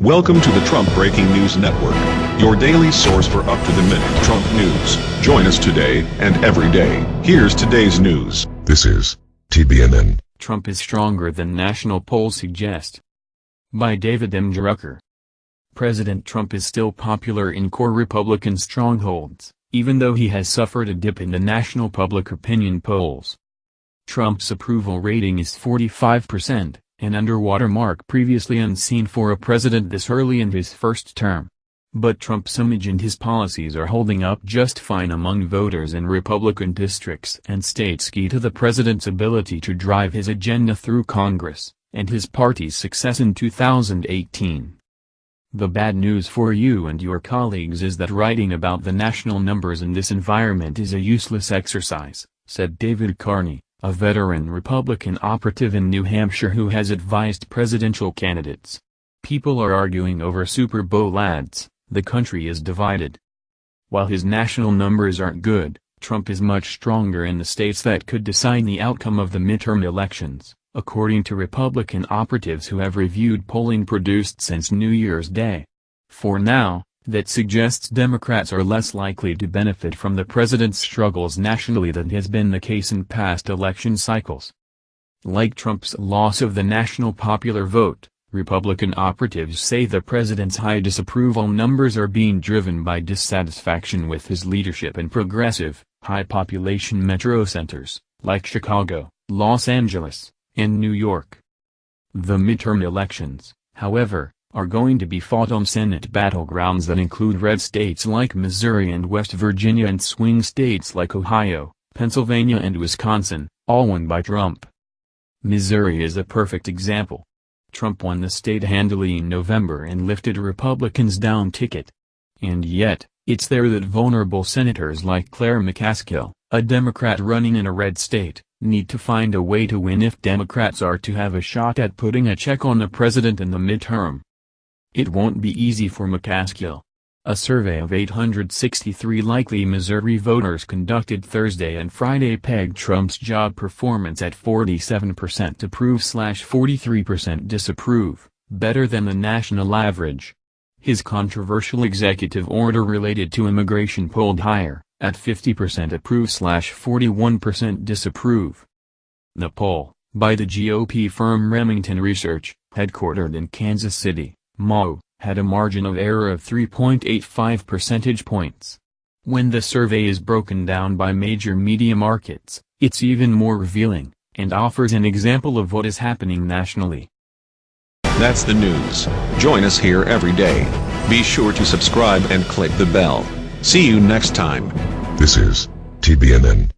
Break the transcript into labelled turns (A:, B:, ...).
A: Welcome to the Trump Breaking News Network, your daily source for up-to-the-minute Trump news. Join us today and every day. Here's today's news.
B: This is TBNN.
C: Trump is stronger than national polls suggest. By David M. Drucker. President Trump is still popular in core Republican strongholds, even though he has suffered a dip in the national public opinion polls. Trump's approval rating is 45%, an underwater mark previously unseen for a president this early in his first term. But Trump's image and his policies are holding up just fine among voters in Republican districts and states key to the president's ability to drive his agenda through Congress, and his party's success in 2018. The bad news for you and your colleagues is that writing about the national numbers in this environment is a useless exercise, said David Carney a veteran Republican operative in New Hampshire who has advised presidential candidates. People are arguing over Super Bowl ads, the country is divided. While his national numbers aren't good, Trump is much stronger in the states that could decide the outcome of the midterm elections, according to Republican operatives who have reviewed polling produced since New Year's Day. For now, that suggests Democrats are less likely to benefit from the president's struggles nationally than has been the case in past election cycles. Like Trump's loss of the national popular vote, Republican operatives say the president's high disapproval numbers are being driven by dissatisfaction with his leadership in progressive, high-population metro centers, like Chicago, Los Angeles, and New York. The midterm elections, however, are going to be fought on Senate battlegrounds that include red states like Missouri and West Virginia and swing states like Ohio, Pennsylvania and Wisconsin, all won by Trump. Missouri is a perfect example. Trump won the state handily in November and lifted Republicans down ticket. And yet, it's there that vulnerable senators like Claire McCaskill, a Democrat running in a red state, need to find a way to win if Democrats are to have a shot at putting a check on the president in the midterm. It won't be easy for McCaskill. A survey of 863 likely Missouri voters conducted Thursday and Friday pegged Trump's job performance at 47% approve/slash 43% disapprove, better than the national average. His controversial executive order related to immigration polled higher, at 50% approve/slash 41% disapprove. The poll, by the GOP firm Remington Research, headquartered in Kansas City, Mo, had a margin of error of 3.85 percentage points. When the survey is broken down by major media markets, it's even more revealing, and offers an example of what is happening nationally.
A: That's the news. Join us here every day. Be sure to subscribe and click the bell. See you next time.
B: This is TBNN.